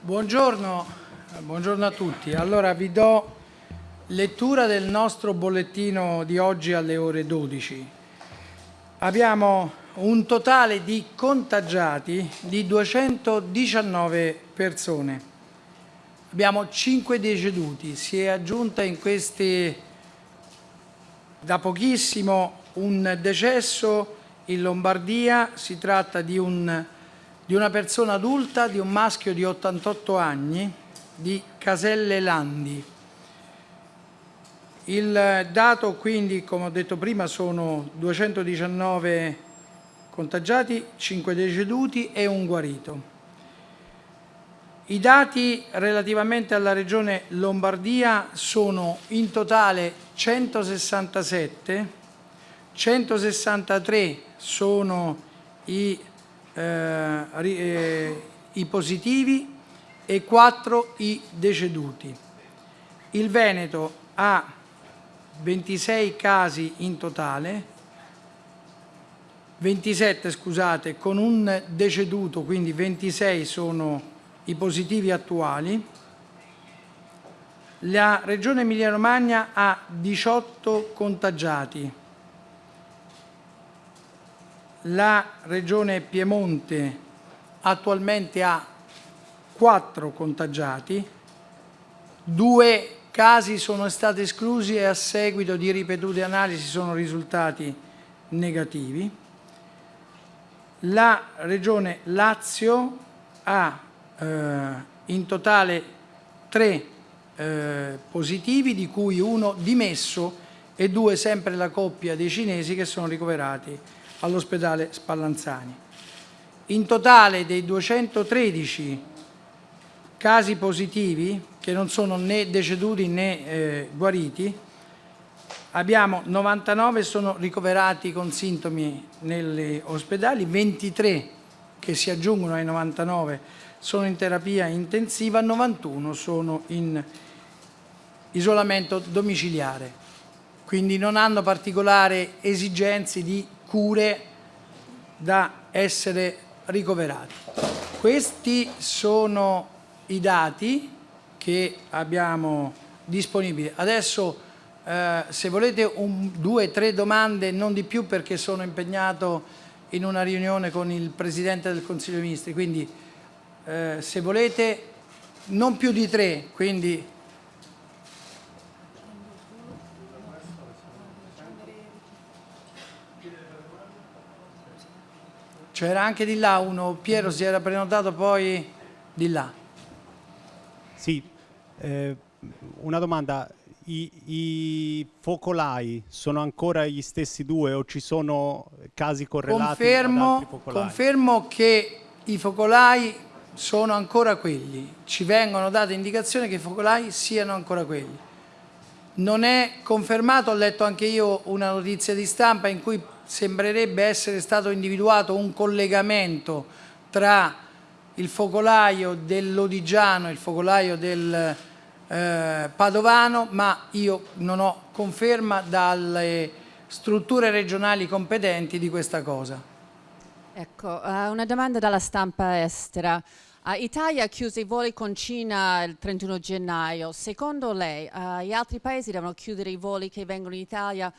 Buongiorno, buongiorno a tutti. Allora vi do lettura del nostro bollettino di oggi alle ore 12. Abbiamo un totale di contagiati di 219 persone. Abbiamo 5 deceduti. Si è aggiunta in questi da pochissimo un decesso in Lombardia. Si tratta di un di una persona adulta, di un maschio di 88 anni, di Caselle Landi. Il dato quindi, come ho detto prima, sono 219 contagiati, 5 deceduti e un guarito. I dati relativamente alla regione Lombardia sono in totale 167, 163 sono i eh, eh, i positivi e 4 i deceduti. Il Veneto ha 26 casi in totale, 27 scusate, con un deceduto, quindi 26 sono i positivi attuali. La Regione Emilia-Romagna ha 18 contagiati, la Regione Piemonte attualmente ha quattro contagiati, due casi sono stati esclusi e a seguito di ripetute analisi sono risultati negativi. La Regione Lazio ha eh, in totale tre eh, positivi, di cui uno dimesso e due sempre la coppia dei cinesi che sono ricoverati all'ospedale Spallanzani. In totale dei 213 casi positivi, che non sono né deceduti né eh, guariti, abbiamo 99 sono ricoverati con sintomi negli ospedali, 23 che si aggiungono ai 99 sono in terapia intensiva, 91 sono in isolamento domiciliare, quindi non hanno particolari esigenze di cure da essere ricoverati. Questi sono i dati che abbiamo disponibili. Adesso eh, se volete un, due tre domande, non di più perché sono impegnato in una riunione con il Presidente del Consiglio dei Ministri, quindi eh, se volete non più di tre, quindi C'era anche di là uno, Piero si era prenotato poi di là. Sì, eh, una domanda, I, I, focolai sono ancora gli stessi due o ci sono casi correlati confermo, Confermo che i focolai sono ancora quelli, ci vengono date indicazioni che i focolai siano ancora quelli. Non è confermato, ho letto anche io una notizia di stampa in cui sembrerebbe essere stato individuato un collegamento tra il focolaio dell'Odigiano e il focolaio del eh, Padovano, ma io non ho conferma dalle strutture regionali competenti di questa cosa. Ecco, uh, una domanda dalla stampa estera. Uh, Italia ha chiuso i voli con Cina il 31 gennaio. Secondo lei uh, gli altri paesi devono chiudere i voli che vengono in Italia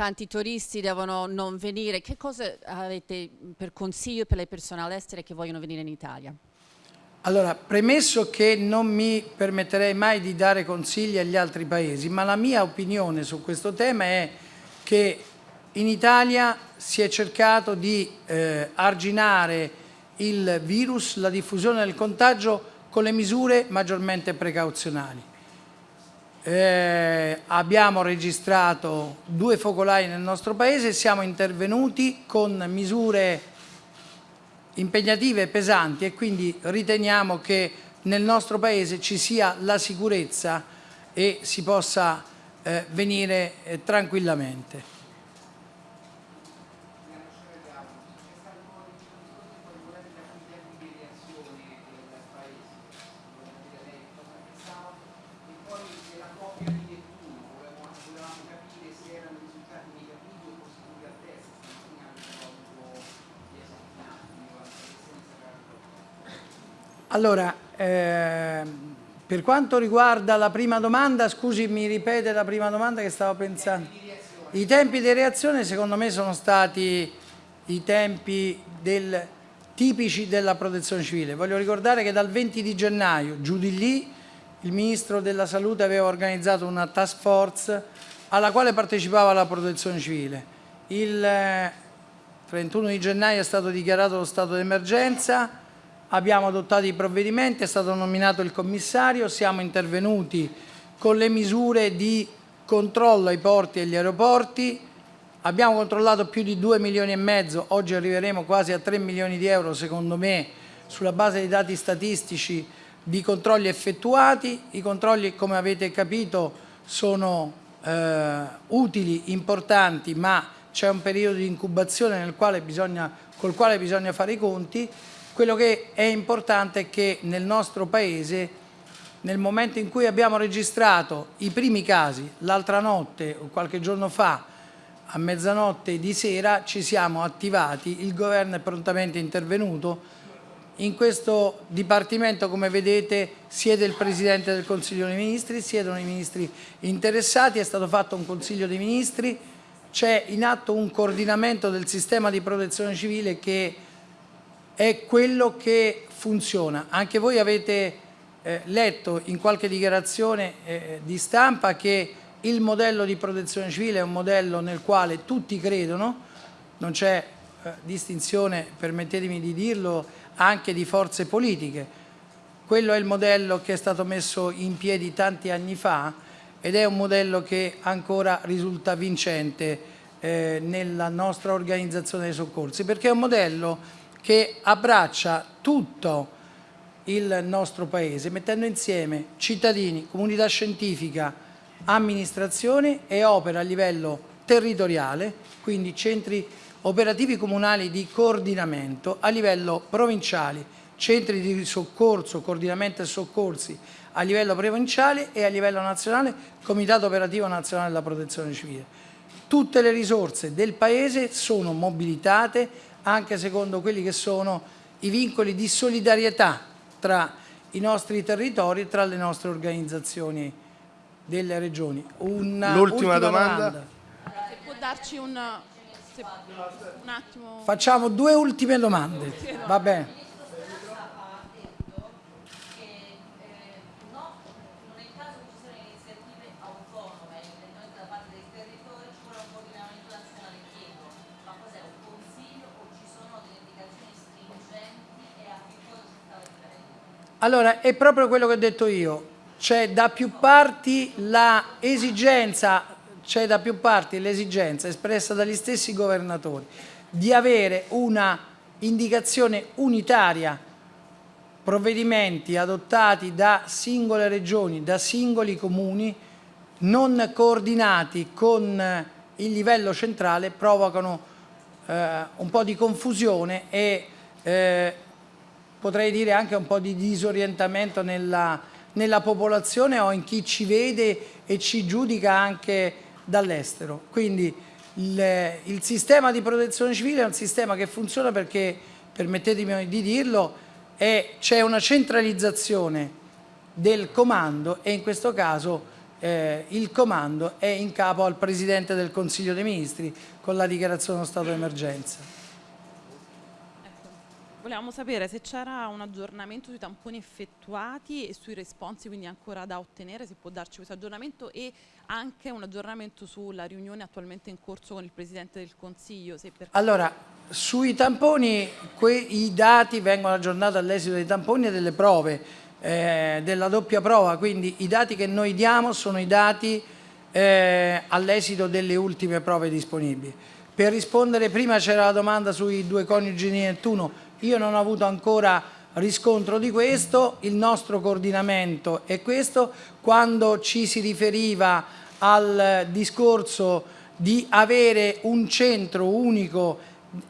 tanti turisti devono non venire. Che cosa avete per consiglio per le persone all'estero che vogliono venire in Italia? Allora, premesso che non mi permetterei mai di dare consigli agli altri paesi, ma la mia opinione su questo tema è che in Italia si è cercato di eh, arginare il virus, la diffusione del contagio con le misure maggiormente precauzionali. Eh, abbiamo registrato due focolai nel nostro paese e siamo intervenuti con misure impegnative e pesanti e quindi riteniamo che nel nostro paese ci sia la sicurezza e si possa eh, venire eh, tranquillamente. Allora, eh, per quanto riguarda la prima domanda, scusi, mi ripete la prima domanda che stavo pensando? I tempi di reazione secondo me sono stati i tempi del, tipici della protezione civile. Voglio ricordare che dal 20 di gennaio, giù di lì, il Ministro della Salute aveva organizzato una task force alla quale partecipava la protezione civile. Il 31 di gennaio è stato dichiarato lo stato d'emergenza, abbiamo adottato i provvedimenti, è stato nominato il commissario, siamo intervenuti con le misure di controllo ai porti e agli aeroporti, abbiamo controllato più di 2 milioni e mezzo, oggi arriveremo quasi a 3 milioni di euro secondo me sulla base dei dati statistici di controlli effettuati, i controlli come avete capito sono eh, utili, importanti ma c'è un periodo di incubazione quale bisogna, col quale bisogna fare i conti, quello che è importante è che nel nostro Paese, nel momento in cui abbiamo registrato i primi casi, l'altra notte o qualche giorno fa, a mezzanotte di sera, ci siamo attivati, il governo è prontamente intervenuto, in questo Dipartimento, come vedete, siede il Presidente del Consiglio dei Ministri, siedono i Ministri interessati, è stato fatto un Consiglio dei Ministri, c'è in atto un coordinamento del sistema di protezione civile che è quello che funziona. Anche voi avete eh, letto in qualche dichiarazione eh, di stampa che il modello di protezione civile è un modello nel quale tutti credono, non c'è eh, distinzione, permettetemi di dirlo, anche di forze politiche. Quello è il modello che è stato messo in piedi tanti anni fa ed è un modello che ancora risulta vincente eh, nella nostra organizzazione dei soccorsi, perché è un modello che abbraccia tutto il nostro Paese, mettendo insieme cittadini, comunità scientifica, amministrazione e opera a livello territoriale, quindi centri operativi comunali di coordinamento a livello provinciale, centri di soccorso, coordinamento e soccorsi a livello provinciale e a livello nazionale, Comitato Operativo Nazionale della Protezione Civile. Tutte le risorse del Paese sono mobilitate anche secondo quelli che sono i vincoli di solidarietà tra i nostri territori e tra le nostre organizzazioni delle regioni. L'ultima domanda. domanda. Se può darci un, se, un attimo... Facciamo due ultime domande, va bene. Allora, è proprio quello che ho detto io, c'è da più parti l'esigenza, c'è da più parti l'esigenza espressa dagli stessi governatori di avere una indicazione unitaria, provvedimenti adottati da singole regioni, da singoli comuni, non coordinati con il livello centrale, provocano eh, un po' di confusione e eh, potrei dire anche un po' di disorientamento nella, nella popolazione o in chi ci vede e ci giudica anche dall'estero. Quindi il, il, sistema di protezione civile è un sistema che funziona perché, permettetemi di dirlo, c'è una centralizzazione del comando e in questo caso eh, il comando è in capo al Presidente del Consiglio dei Ministri con la dichiarazione dello stato d'emergenza. Volevamo sapere se c'era un aggiornamento sui tamponi effettuati e sui responsi, quindi ancora da ottenere, se può darci questo aggiornamento e anche un aggiornamento sulla riunione attualmente in corso con il Presidente del Consiglio. Allora, sui tamponi i dati vengono aggiornati all'esito dei tamponi e delle prove, eh, della doppia prova, quindi i dati che noi diamo sono i dati eh, all'esito delle ultime prove disponibili. Per rispondere, prima c'era la domanda sui due coniugi di Nettuno, io non ho avuto ancora riscontro di questo, il nostro coordinamento è questo, quando ci si riferiva al discorso di avere un centro unico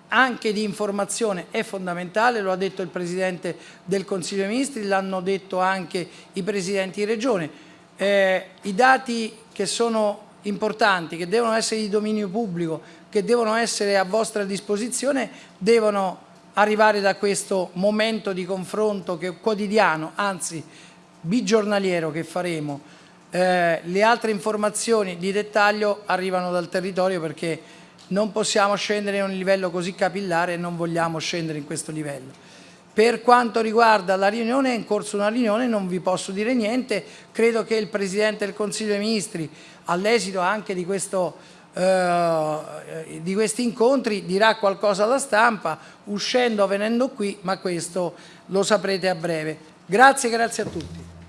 anche di informazione è fondamentale, lo ha detto il Presidente del Consiglio dei Ministri, l'hanno detto anche i Presidenti di Regione. Eh, I dati che sono importanti, che devono essere di dominio pubblico, che devono essere a vostra disposizione, devono arrivare da questo momento di confronto che quotidiano, anzi bigiornaliero che faremo. Eh, le altre informazioni di dettaglio arrivano dal territorio perché non possiamo scendere a un livello così capillare e non vogliamo scendere in questo livello. Per quanto riguarda la riunione, è in corso una riunione, non vi posso dire niente, credo che il Presidente del Consiglio dei Ministri, all'esito anche di, questo, eh, di questi incontri, dirà qualcosa alla stampa, uscendo venendo qui, ma questo lo saprete a breve. Grazie, grazie a tutti.